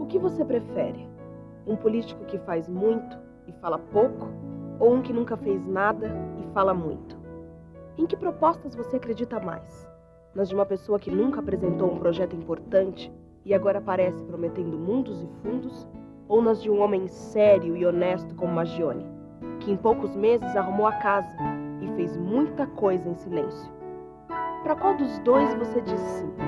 O que você prefere? Um político que faz muito e fala pouco? Ou um que nunca fez nada e fala muito? Em que propostas você acredita mais? Nas de uma pessoa que nunca apresentou um projeto importante e agora aparece prometendo mundos e fundos? Ou nas de um homem sério e honesto como Magione, que em poucos meses arrumou a casa e fez muita coisa em silêncio? Para qual dos dois você diz sim?